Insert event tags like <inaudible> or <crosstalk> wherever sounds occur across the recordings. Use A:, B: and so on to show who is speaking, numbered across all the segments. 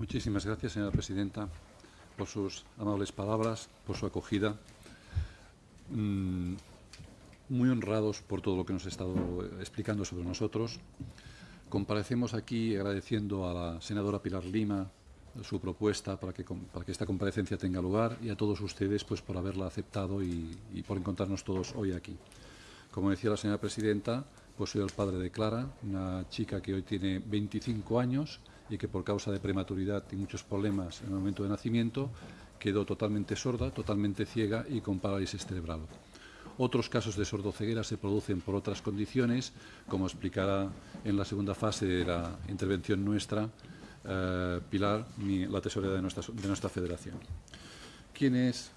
A: Muchísimas gracias, señora presidenta, por sus amables palabras, por su acogida. Mm, muy honrados por todo lo que nos ha estado explicando sobre nosotros. Comparecemos aquí agradeciendo a la senadora Pilar Lima su propuesta para que, para que esta comparecencia tenga lugar y a todos ustedes pues, por haberla aceptado y, y por encontrarnos todos hoy aquí. Como decía la señora presidenta, pues soy el padre de Clara, una chica que hoy tiene 25 años y que por causa de prematuridad y muchos problemas en el momento de nacimiento quedó totalmente sorda, totalmente ciega y con parálisis cerebral. Otros casos de sordoceguera se producen por otras condiciones, como explicará en la segunda fase de la intervención nuestra eh, Pilar, la tesorera de nuestra, de nuestra federación. ¿Quién es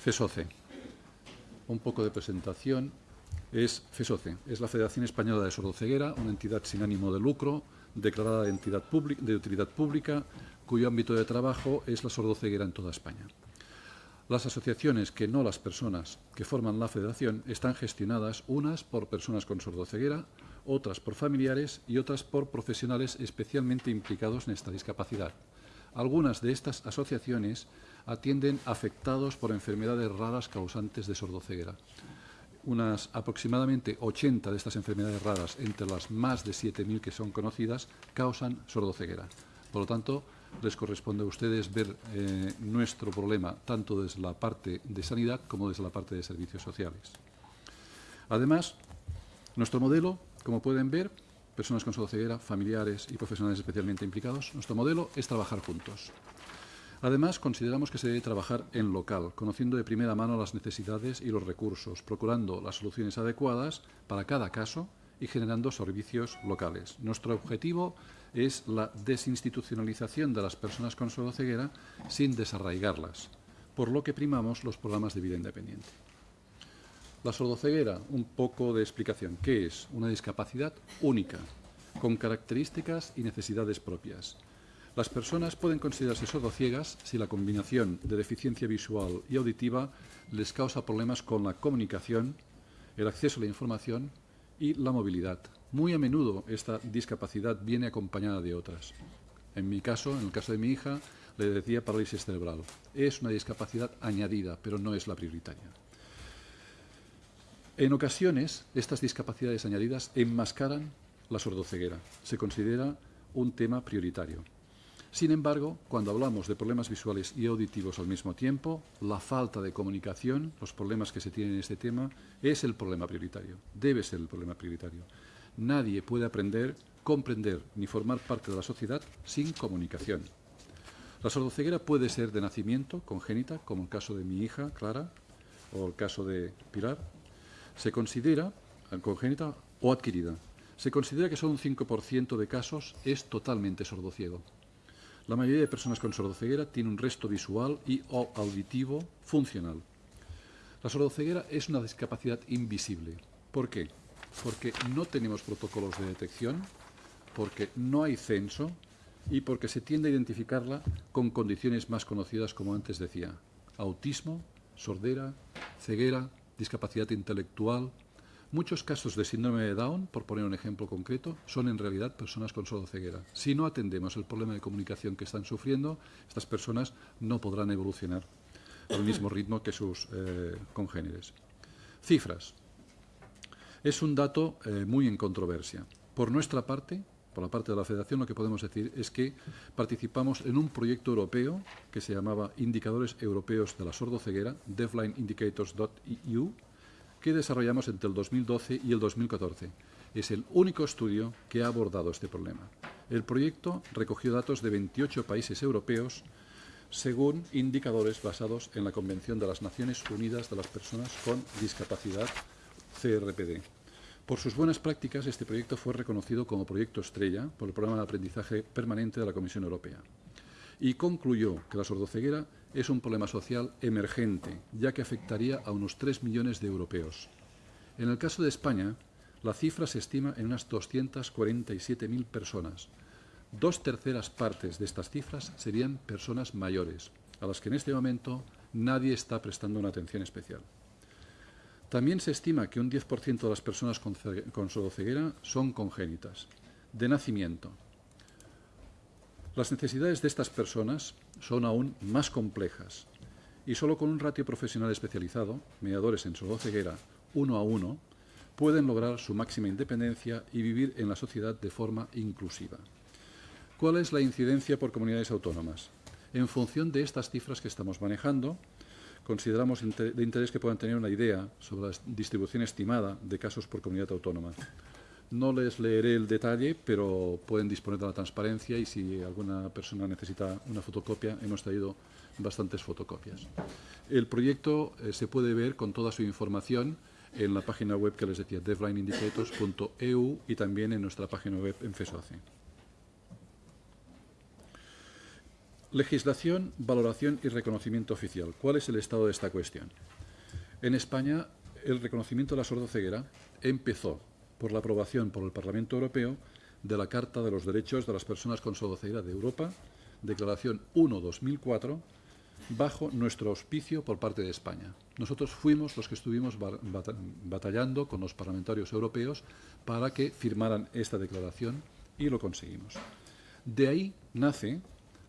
A: FESOCE? Un poco de presentación. Es FESOCE, es la Federación Española de Sordoceguera, una entidad sin ánimo de lucro, declarada de, entidad de utilidad pública, cuyo ámbito de trabajo es la sordoceguera en toda España. Las asociaciones, que no las personas que forman la federación, están gestionadas unas por personas con sordoceguera, otras por familiares y otras por profesionales especialmente implicados en esta discapacidad. Algunas de estas asociaciones atienden afectados por enfermedades raras causantes de sordoceguera. Unas aproximadamente 80 de estas enfermedades raras, entre las más de 7.000 que son conocidas, causan sordoceguera. Por lo tanto, les corresponde a ustedes ver eh, nuestro problema tanto desde la parte de sanidad como desde la parte de servicios sociales. Además, nuestro modelo, como pueden ver, personas con sordoceguera, familiares y profesionales especialmente implicados, nuestro modelo es trabajar juntos. Además, consideramos que se debe trabajar en local, conociendo de primera mano las necesidades y los recursos, procurando las soluciones adecuadas para cada caso y generando servicios locales. Nuestro objetivo es la desinstitucionalización de las personas con sordoceguera sin desarraigarlas, por lo que primamos los programas de vida independiente. La sordoceguera, un poco de explicación. ¿Qué es? Una discapacidad única, con características y necesidades propias. Las personas pueden considerarse sordociegas si la combinación de deficiencia visual y auditiva les causa problemas con la comunicación, el acceso a la información y la movilidad. Muy a menudo esta discapacidad viene acompañada de otras. En mi caso, en el caso de mi hija, le decía parálisis cerebral. Es una discapacidad añadida, pero no es la prioritaria. En ocasiones, estas discapacidades añadidas enmascaran la sordoceguera. Se considera un tema prioritario. Sin embargo, cuando hablamos de problemas visuales y auditivos al mismo tiempo, la falta de comunicación, los problemas que se tienen en este tema, es el problema prioritario, debe ser el problema prioritario. Nadie puede aprender, comprender ni formar parte de la sociedad sin comunicación. La sordoceguera puede ser de nacimiento, congénita, como el caso de mi hija, Clara, o el caso de Pilar. Se considera congénita o adquirida. Se considera que solo un 5% de casos es totalmente sordociego. La mayoría de personas con sordoceguera tiene un resto visual y o auditivo funcional. La sordoceguera es una discapacidad invisible. ¿Por qué? Porque no tenemos protocolos de detección, porque no hay censo y porque se tiende a identificarla con condiciones más conocidas como antes decía, autismo, sordera, ceguera, discapacidad intelectual, Muchos casos de síndrome de Down, por poner un ejemplo concreto, son en realidad personas con sordoceguera. Si no atendemos el problema de comunicación que están sufriendo, estas personas no podrán evolucionar al mismo ritmo que sus eh, congéneres. Cifras. Es un dato eh, muy en controversia. Por nuestra parte, por la parte de la Federación, lo que podemos decir es que participamos en un proyecto europeo que se llamaba Indicadores Europeos de la Sordoceguera, deafblindindicators.eu, que desarrollamos entre el 2012 y el 2014. Es el único estudio que ha abordado este problema. El proyecto recogió datos de 28 países europeos según indicadores basados en la Convención de las Naciones Unidas de las Personas con Discapacidad, CRPD. Por sus buenas prácticas, este proyecto fue reconocido como proyecto estrella por el Programa de Aprendizaje Permanente de la Comisión Europea y concluyó que la sordoceguera es un problema social emergente, ya que afectaría a unos 3 millones de europeos. En el caso de España, la cifra se estima en unas 247.000 personas. Dos terceras partes de estas cifras serían personas mayores, a las que en este momento nadie está prestando una atención especial. También se estima que un 10% de las personas con, con sordoceguera son congénitas, de nacimiento, Las necesidades de estas personas son aún más complejas y solo con un ratio profesional especializado, mediadores en sordoceguera, uno a uno, pueden lograr su máxima independencia y vivir en la sociedad de forma inclusiva. ¿Cuál es la incidencia por comunidades autónomas? En función de estas cifras que estamos manejando, consideramos de interés que puedan tener una idea sobre la distribución estimada de casos por comunidad autónoma. No les leeré el detalle, pero pueden disponer de la transparencia y si alguna persona necesita una fotocopia, hemos traído bastantes fotocopias. El proyecto eh, se puede ver con toda su información en la página web que les decía, devlineindicators.eu y también en nuestra página web en FESOACE. Legislación, valoración y reconocimiento oficial. ¿Cuál es el estado de esta cuestión? En España, el reconocimiento de la sordoceguera empezó por la aprobación por el Parlamento Europeo de la Carta de los Derechos de las Personas con Sordoceguera de Europa, Declaración 1-2004, bajo nuestro auspicio por parte de España. Nosotros fuimos los que estuvimos batallando con los parlamentarios europeos para que firmaran esta declaración y lo conseguimos. De ahí nace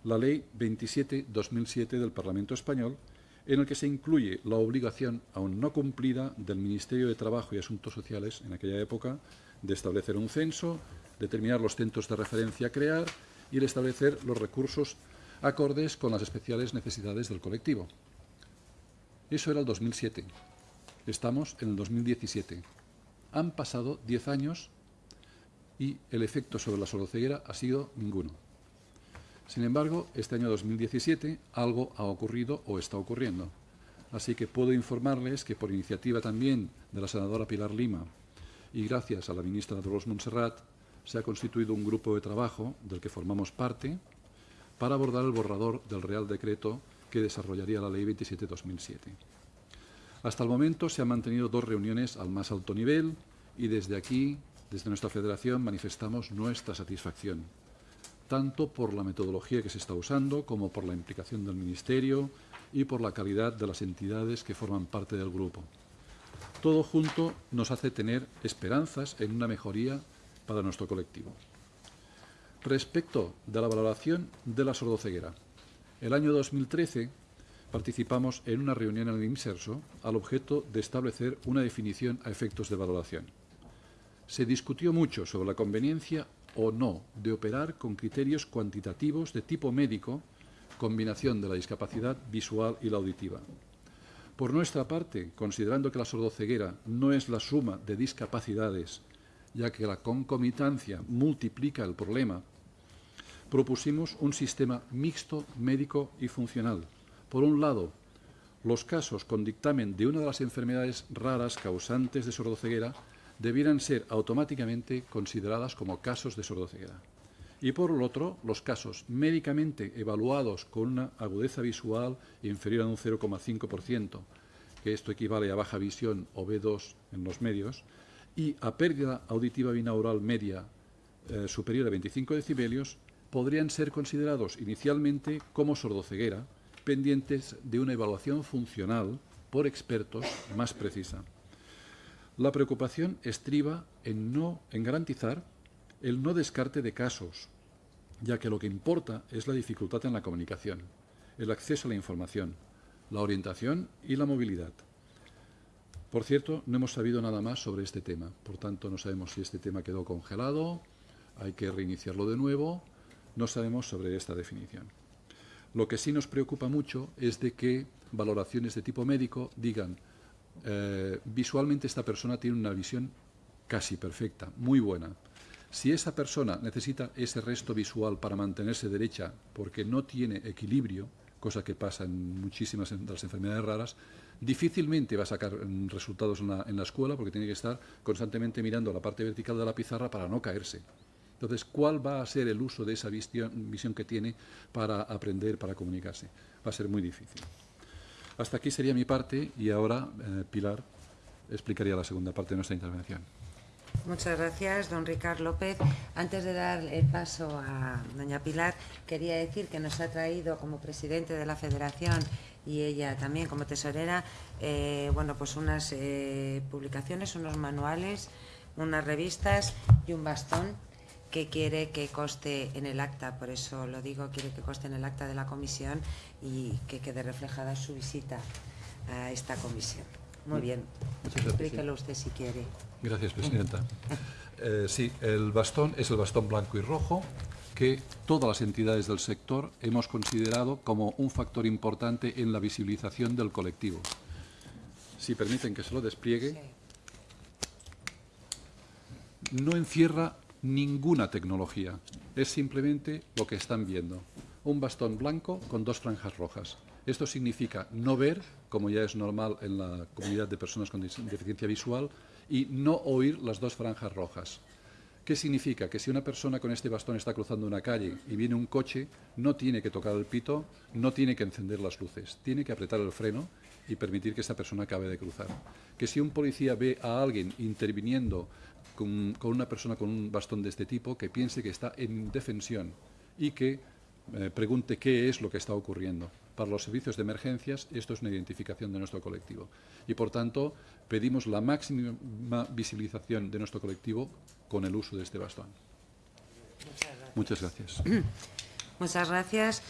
A: la Ley 27-2007 del Parlamento Español, en el que se incluye la obligación aún no cumplida del Ministerio de Trabajo y Asuntos Sociales en aquella época de establecer un censo, determinar los centros de referencia a crear y el establecer los recursos acordes con las especiales necesidades del colectivo. Eso era el 2007. Estamos en el 2017. Han pasado 10 años y el efecto sobre la soloceguera ha sido ninguno. Sin embargo, este año 2017 algo ha ocurrido o está ocurriendo. Así que puedo informarles que por iniciativa también de la senadora Pilar Lima y gracias a la ministra Dolores Montserrat se ha constituido un grupo de trabajo del que formamos parte para abordar el borrador del Real Decreto que desarrollaría la Ley 27-2007. Hasta el momento se han mantenido dos reuniones al más alto nivel y desde aquí, desde nuestra federación, manifestamos nuestra satisfacción tanto por la metodología que se está usando como por la implicación del Ministerio y por la calidad de las entidades que forman parte del grupo. Todo junto nos hace tener esperanzas en una mejoría para nuestro colectivo. Respecto de la valoración de la sordoceguera, el año 2013 participamos en una reunión en el IMSERSO al objeto de establecer una definición a efectos de valoración. Se discutió mucho sobre la conveniencia o no de operar con criterios cuantitativos de tipo médico, combinación de la discapacidad visual y la auditiva. Por nuestra parte, considerando que la sordoceguera no es la suma de discapacidades, ya que la concomitancia multiplica el problema, propusimos un sistema mixto médico y funcional. Por un lado, los casos con dictamen de una de las enfermedades raras causantes de sordoceguera debieran ser automáticamente consideradas como casos de sordoceguera. Y por el otro, los casos médicamente evaluados con una agudeza visual inferior a un 0,5%, que esto equivale a baja visión o B2 en los medios, y a pérdida auditiva binaural media eh, superior a 25 decibelios, podrían ser considerados inicialmente como sordoceguera, pendientes de una evaluación funcional por expertos más precisa. La preocupación estriba en, no, en garantizar el no descarte de casos, ya que lo que importa es la dificultad en la comunicación, el acceso a la información, la orientación y la movilidad. Por cierto, no hemos sabido nada más sobre este tema, por tanto no sabemos si este tema quedó congelado, hay que reiniciarlo de nuevo, no sabemos sobre esta definición. Lo que sí nos preocupa mucho es de que valoraciones de tipo médico digan eh, visualmente esta persona tiene una visión casi perfecta, muy buena. Si esa persona necesita ese resto visual para mantenerse derecha porque no tiene equilibrio, cosa que pasa en muchísimas de las enfermedades raras, difícilmente va a sacar mm, resultados en la, en la, escuela porque tiene que estar constantemente mirando la parte vertical de la pizarra para no caerse. Entonces, ¿cuál va a ser el uso de esa visión, visión que tiene para aprender, para comunicarse? Va a ser muy difícil. Hasta aquí sería mi parte y ahora eh, Pilar explicaría la segunda parte de nuestra intervención.
B: Muchas gracias, don Ricardo López. Antes de dar el paso a doña Pilar, quería decir que nos ha traído como presidente de la Federación y ella también como tesorera, eh, bueno, pues unas eh, publicaciones, unos manuales, unas revistas y un bastón que quiere que coste en el acta, por eso lo digo, quiere que coste en el acta de la comisión y que quede reflejada su visita a esta comisión. Muy bien, explíquelo usted si quiere.
A: Gracias, Presidenta. Eh, sí, el bastón es el bastón blanco y rojo que todas las entidades del sector hemos considerado como un factor importante en la visibilización del colectivo. Si permiten que se lo despliegue, no encierra ninguna tecnología. Es simplemente lo que están viendo. Un bastón blanco con dos franjas rojas. Esto significa no ver, como ya es normal en la comunidad de personas con deficiencia visual, y no oír las dos franjas rojas. ¿Qué significa? Que si una persona con este bastón está cruzando una calle y viene un coche, no tiene que tocar el pito, no tiene que encender las luces, tiene que apretar el freno y permitir que esta persona acabe de cruzar. Que si un policía ve a alguien interviniendo con, con una persona con un bastón de este tipo, que piense que está en defensión y que eh, pregunte qué es lo que está ocurriendo. Para los servicios de emergencias, esto es una identificación de nuestro colectivo. Y, por tanto, pedimos la máxima visibilización de nuestro colectivo con el uso de este bastón. Muchas gracias.
B: Muchas gracias. <clears throat>